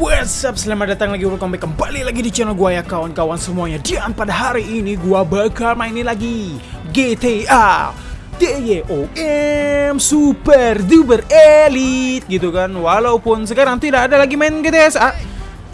What's up? Selamat datang lagi welcome back kembali lagi di channel gua ya kawan-kawan semuanya. Dan pada hari ini gua bakal mainin lagi GTA DYOM Super Duper Elite gitu kan. Walaupun sekarang tidak ada lagi main GTSA.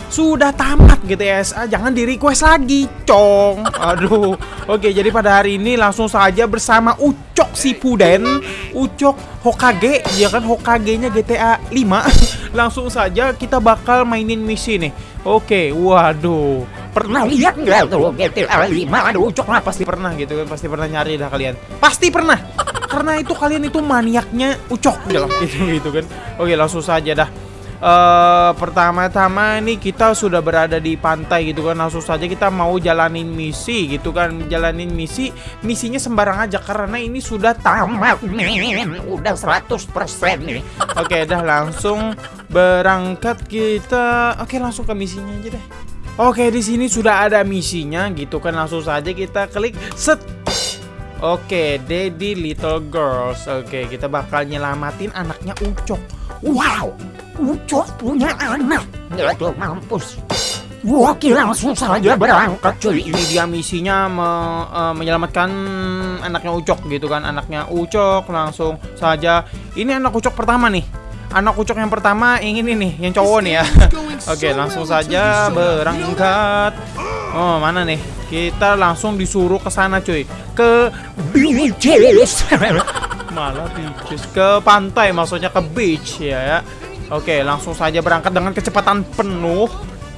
Sudah tamat GTSA, jangan di request lagi, cong. Aduh. Oke, jadi pada hari ini langsung saja bersama Ucok Sipuden, Ucok Hokage, ya kan Hokage-nya GTA 5. langsung saja kita bakal mainin misi nih. Oke, waduh. Pernah lihat nggak tuh GTA 5 ada Ucok lah pasti pernah gitu kan, pasti pernah nyari dah kalian. Pasti pernah. Karena itu kalian itu maniaknya Ucok gitu gitu kan. Oke, langsung saja dah uh, pertama-tama nih kita sudah berada di pantai gitu kan. Langsung saja kita mau jalanin misi gitu kan. Jalanin misi misinya sembarang aja karena ini sudah tamat udah 100% nih. Oke dah langsung berangkat kita. Oke langsung ke misinya aja deh. Oke di sini sudah ada misinya gitu kan. Langsung saja kita klik set. Oke, Daddy Little Girls. Oke, kita bakal nyelamatin anaknya Ucok. Wow, Ucok punya anak. Itu mampus. Oke, langsung saja berangkat cuy. Ini dia misinya me, uh, menyelamatkan anaknya Ucok gitu kan. Anaknya Ucok langsung saja. Ini anak Ucok pertama nih. Anak Ucok yang pertama ingin ini yang cowok nih ya. Oke, langsung saja berangkat. Oh, mana nih? Kita langsung disuruh ke sana cuy. Ke Beaches. malah beaches ke pantai maksudnya ke beach ya ya. Oke, langsung saja berangkat dengan kecepatan penuh.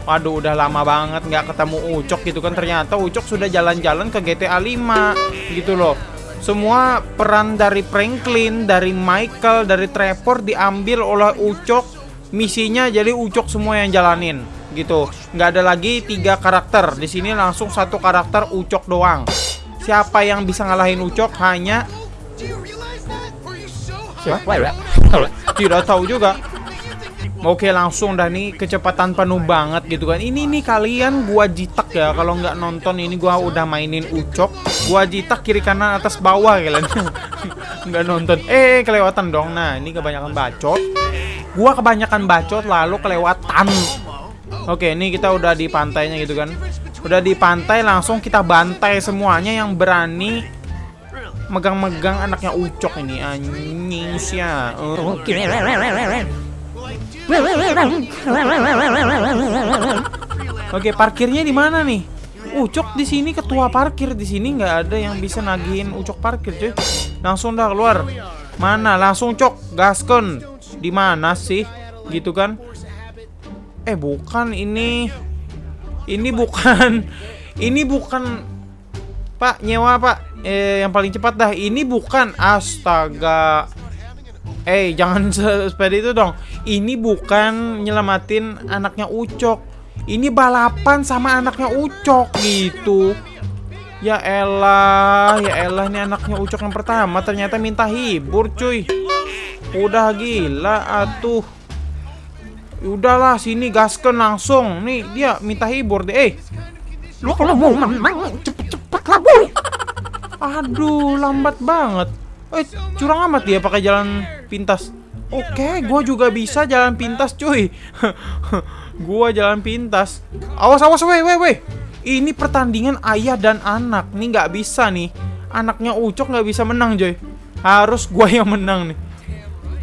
Waduh, udah lama banget nggak ketemu Ucok gitu kan. Ternyata Ucok sudah jalan-jalan ke GTA 5 gitu loh. Semua peran dari Franklin, dari Michael, dari Trevor diambil oleh Ucok. Misinya jadi Ucok semua yang jalanin gitu. Nggak ada lagi tiga karakter. Di sini langsung satu karakter Ucok doang. Siapa yang bisa ngalahin Ucok hanya Siapa? tidak tahu juga. Oke langsung dah nih kecepatan penuh banget gitu kan. Ini nih kalian gua jitak ya Kalau nggak nonton ini gua udah mainin ucok. Gua jitak kiri kanan atas bawah kalian. Nggak nonton. Eh kelewatan dong. Nah ini kebanyakan bacot. Gua kebanyakan bacot lalu kelewatan. Oke ini kita udah di pantainya gitu kan. Udah di pantai langsung kita bantai semuanya yang berani Megang-megang anaknya ucok ini. Anjing ya Oke. Oke, parkirnya di mana nih? Ucok di sini ketua parkir di sini nggak ada yang bisa nagihin Ucok parkir, cuy. Langsung dah keluar. Mana? Langsung cok, gaskon. Di mana sih? Gitu kan? Eh, bukan ini. Ini bukan. Ini bukan Pak, nyewa, Pak. Eh, yang paling cepat dah. Ini bukan astaga. Eh, jangan sepeda itu dong. Ini bukan nyelamatin anaknya Ucok. Ini balapan sama anaknya Ucok gitu. Ya elah, ya elah ini anaknya Ucok yang pertama ternyata minta hibur, cuy. Udah gila atuh. Udahlah sini gasken langsung. Nih dia minta hibur deh. Eh, Lu kalau mau cepet-cepet lah. Aduh, lambat banget. Eh, curang amat dia pakai jalan pintas. Oke, gua juga bisa jalan pintas, cuy. gua jalan pintas. Awas, awas, weh, weh, weh. Ini pertandingan ayah dan anak. Nih nggak bisa nih. Anaknya Ucok nggak bisa menang, coy. Harus gua yang menang nih.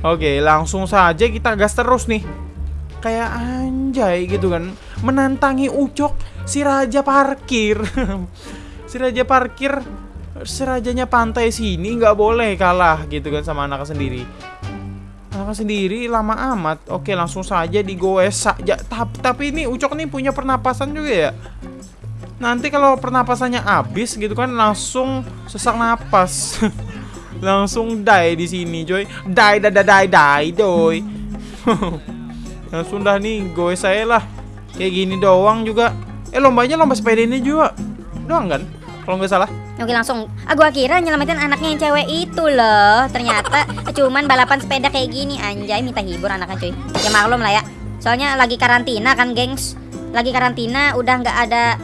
Oke, langsung saja kita gas terus nih. Kayak anjay gitu kan. Menantangi Ucok si raja parkir. si raja parkir serajanya pantai sini nggak boleh kalah gitu kan sama anaknya sendiri. Anaknya sendiri lama amat. Oke langsung saja digoes saja. Tapi, tapi ini ucok nih punya pernapasan juga ya? Nanti kalau pernapasannya habis gitu kan langsung sesak napas. Langsung die di sini coy. Die die die die die doy langsung dah nih goes saya lah. Kayak gini doang juga. Eh lombanya lomba sepeda ini juga. Doang kan? Kalau nggak salah Oke langsung. Ah, Gua kira nyelamatin anaknya yang cewek itu loh. Ternyata cuman balapan sepeda kayak gini. Anjay minta hibur anaknya cuy. Ya maklum lah ya. Soalnya lagi karantina kan gengs. Lagi karantina udah nggak ada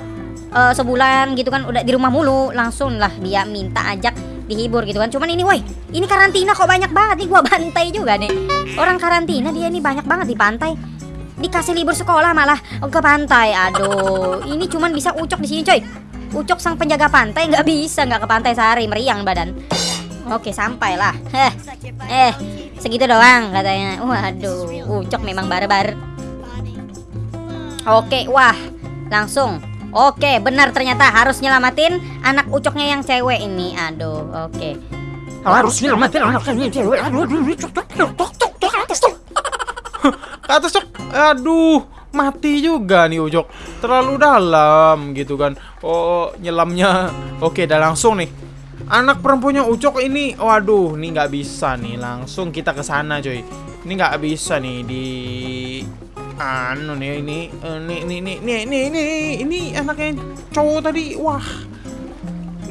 eh, Sebulan gitu kan Udah di rumah mulu. Langsung lah dia minta ajak dihibur gitu kan. Cuman ini woi Ini karantina kok banyak banget nih. Gua bantai juga nih. Orang karantina dia ini banyak banget di pantai. Dikasih libur sekolah malah. Ke pantai. Aduh, ini cuman bisa ucok di sini, coy. Ucok sang penjaga pantai nggak bisa nggak ke pantai sehari meriang badan. Oke, sampailah. Heh. Eh, segitu doang katanya. Waduh, ucok memang barbar. Oke, wah, langsung. Oke, benar ternyata harus nyelamatin anak ucoknya yang cewek ini. Aduh, oke. Harus nyelamatin anaknya cewek. Aduh, aduh, aduh, tok, tok, tok, tok, tok, atas, tok. Ke atas cok. Aduh, mati juga nih Ucok. Terlalu dalam gitu kan. Oh, nyelamnya. Oke, dah langsung nih. Anak perempuannya Ucok ini, waduh, nih nggak bisa nih. Langsung kita ke sana, coy. Ini nggak bisa nih di anu nih ini ini ini ini ini ini ini, ini anaknya cowok tadi. Wah.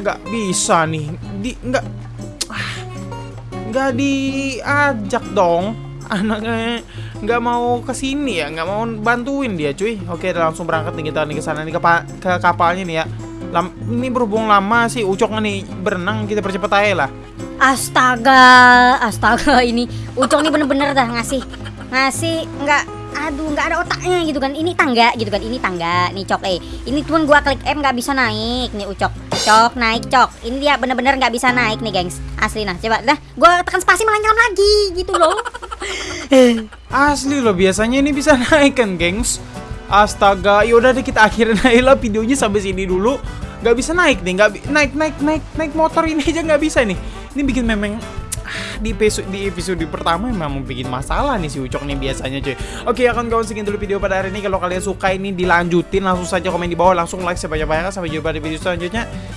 nggak bisa nih. Di nggak ah, nggak diajak dong anaknya nggak mau ke sini ya nggak mau bantuin dia cuy. Oke langsung berangkat nih kita nih ke sana nih ke, ke kapalnya nih ya. Lam- ini berhubung lama sih ucok nih berenang kita percepat aja lah. Astaga, astaga ini Ucok nih bener-bener dah ngasih ngasih nggak aduh nggak ada otaknya gitu kan. Ini tangga gitu kan ini tangga nih cok. Eh ini cuman gua klik M nggak bisa naik nih ucok. Cok naik cok. Ini dia bener-bener nggak bisa naik nih gengs. Asli nah coba dah. Gua tekan spasi malah nyelam lagi gitu loh asli loh biasanya ini bisa naik kan gengs. Astaga yaudah deh kita akhirin aja lah videonya sampai sini dulu. Nggak bisa naik nih bi- naik naik naik naik motor ini aja nggak bisa nih. Ini bikin memang ah, di episode di episode pertama memang bikin masalah nih si Ucok nih biasanya cuy. Oke ya kawan-kawan segitu dulu video pada hari ini. Kalau kalian suka ini dilanjutin langsung saja komen di bawah. Langsung like sebanyak-banyaknya Sampai jumpa di video selanjutnya